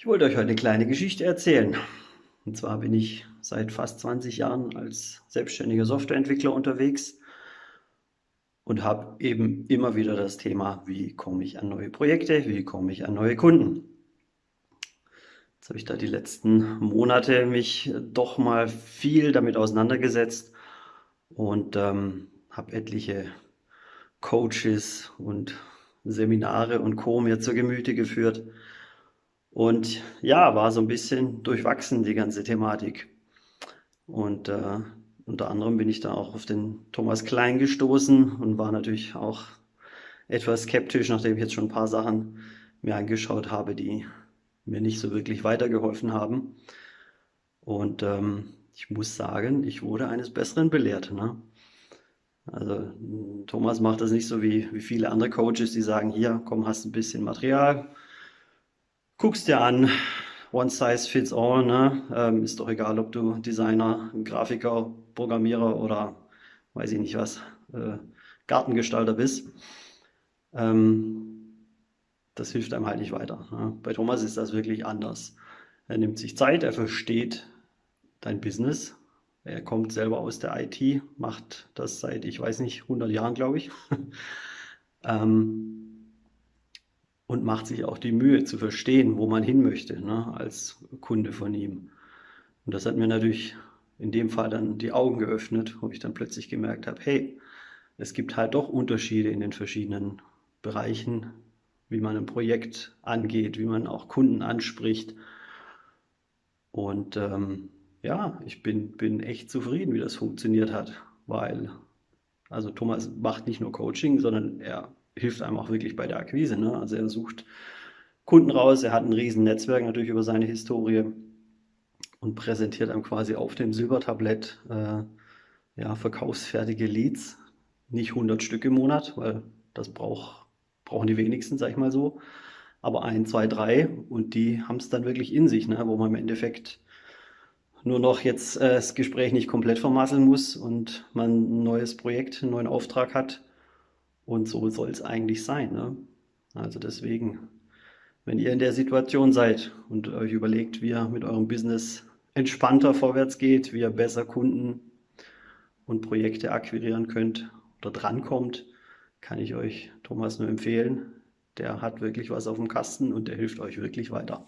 Ich wollte euch heute eine kleine Geschichte erzählen. Und zwar bin ich seit fast 20 Jahren als selbstständiger Softwareentwickler unterwegs und habe eben immer wieder das Thema, wie komme ich an neue Projekte, wie komme ich an neue Kunden. Jetzt habe ich da die letzten Monate mich doch mal viel damit auseinandergesetzt und ähm, habe etliche Coaches und Seminare und Co. mir zur Gemüte geführt und ja, war so ein bisschen durchwachsen, die ganze Thematik. Und äh, unter anderem bin ich da auch auf den Thomas Klein gestoßen und war natürlich auch etwas skeptisch, nachdem ich jetzt schon ein paar Sachen mir angeschaut habe, die mir nicht so wirklich weitergeholfen haben. Und ähm, ich muss sagen, ich wurde eines Besseren belehrt. Ne? Also Thomas macht das nicht so wie, wie viele andere Coaches, die sagen, hier, komm, hast ein bisschen Material, guckst dir an, one size fits all, ne? Ähm, ist doch egal, ob du Designer, Grafiker, Programmierer oder weiß ich nicht was, äh, Gartengestalter bist. Ähm, das hilft einem halt nicht weiter. Ne? Bei Thomas ist das wirklich anders. Er nimmt sich Zeit, er versteht dein Business. Er kommt selber aus der IT, macht das seit, ich weiß nicht, 100 Jahren, glaube ich. ähm, und macht sich auch die Mühe zu verstehen, wo man hin möchte, ne, als Kunde von ihm. Und das hat mir natürlich in dem Fall dann die Augen geöffnet, wo ich dann plötzlich gemerkt habe, hey, es gibt halt doch Unterschiede in den verschiedenen Bereichen, wie man ein Projekt angeht, wie man auch Kunden anspricht. Und ähm, ja, ich bin, bin echt zufrieden, wie das funktioniert hat, weil also Thomas macht nicht nur Coaching, sondern er hilft einem auch wirklich bei der Akquise. Ne? Also er sucht Kunden raus, er hat ein riesen Netzwerk natürlich über seine Historie und präsentiert einem quasi auf dem Silbertablett äh, ja, verkaufsfertige Leads. Nicht 100 Stück im Monat, weil das brauch, brauchen die wenigsten, sag ich mal so. Aber ein, zwei, drei und die haben es dann wirklich in sich, ne? wo man im Endeffekt nur noch jetzt äh, das Gespräch nicht komplett vermasseln muss und man ein neues Projekt, einen neuen Auftrag hat und so soll es eigentlich sein. Ne? Also deswegen, wenn ihr in der Situation seid und euch überlegt, wie ihr mit eurem Business entspannter vorwärts geht, wie ihr besser Kunden und Projekte akquirieren könnt oder drankommt, kann ich euch Thomas nur empfehlen. Der hat wirklich was auf dem Kasten und der hilft euch wirklich weiter.